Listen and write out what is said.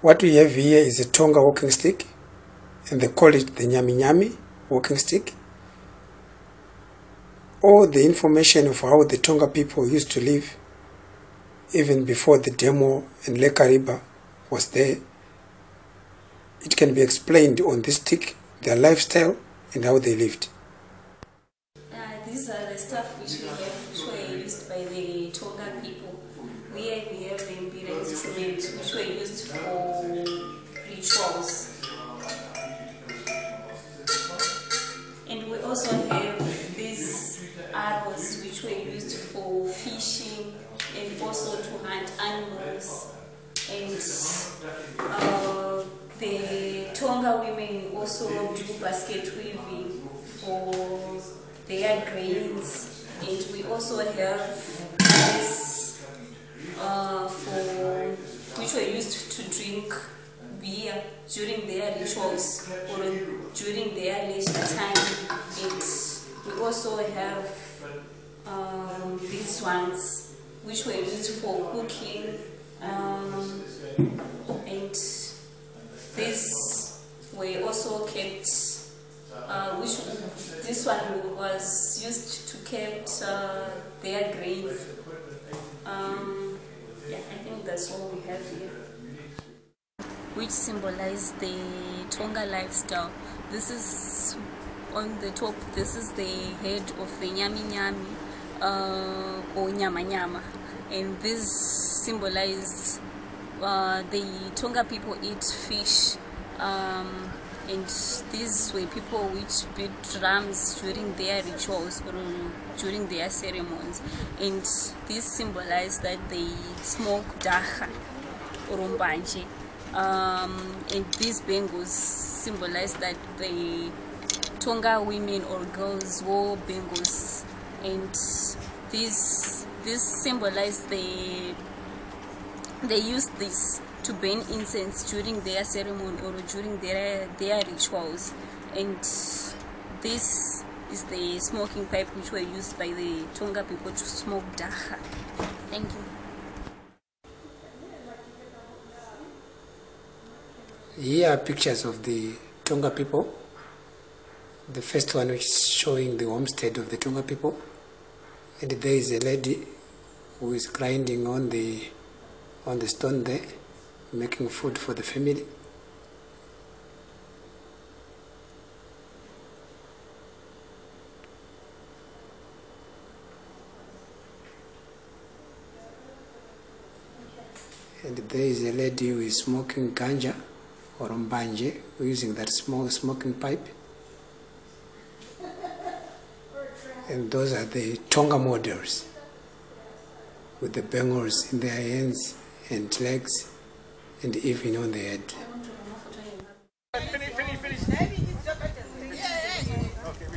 What we have here is a Tonga walking stick, and they call it the Nyami Nyami walking stick. All the information of how the Tonga people used to live, even before the demo and Lake Kariba was there, it can be explained on this stick, their lifestyle and how they lived. Uh, these are the stuff which we have, which were used by the Tonga people. We have the instruments, which were used for And we also have these arrows, which were used for fishing and also to hunt animals. And uh, the Tonga women also do basket weaving for their grains. And we also have this uh, for which were used to drink beer during their rituals or during their leisure time. And we also have um, these ones which were used for cooking um, and these were also kept uh, which this one was used to keep uh, their grains um, yeah, I think that's all we have here. Which symbolize the Tonga lifestyle. This is on the top, this is the head of the Nyami Nyami uh, or Nyama Nyama. And this symbolize uh, the Tonga people eat fish. Um, and these were people which beat drums during their rituals or during their ceremonies and this symbolized that they smoke dagga or umbanje um, and these bangles symbolize that the Tonga women or girls wore bangles and this this symbolize the they used this to burn incense during their ceremony or during their their rituals and this is the smoking pipe which were used by the Tonga people to smoke dagga. Thank you. Here are pictures of the Tonga people. The first one which is showing the homestead of the Tonga people. And there is a lady who is grinding on the on the stone there making food for the family. And there is a lady who is smoking ganja or mbanje, using that small smoking pipe. And those are the Tonga models with the bangles in their hands and legs and even on the head. Okay,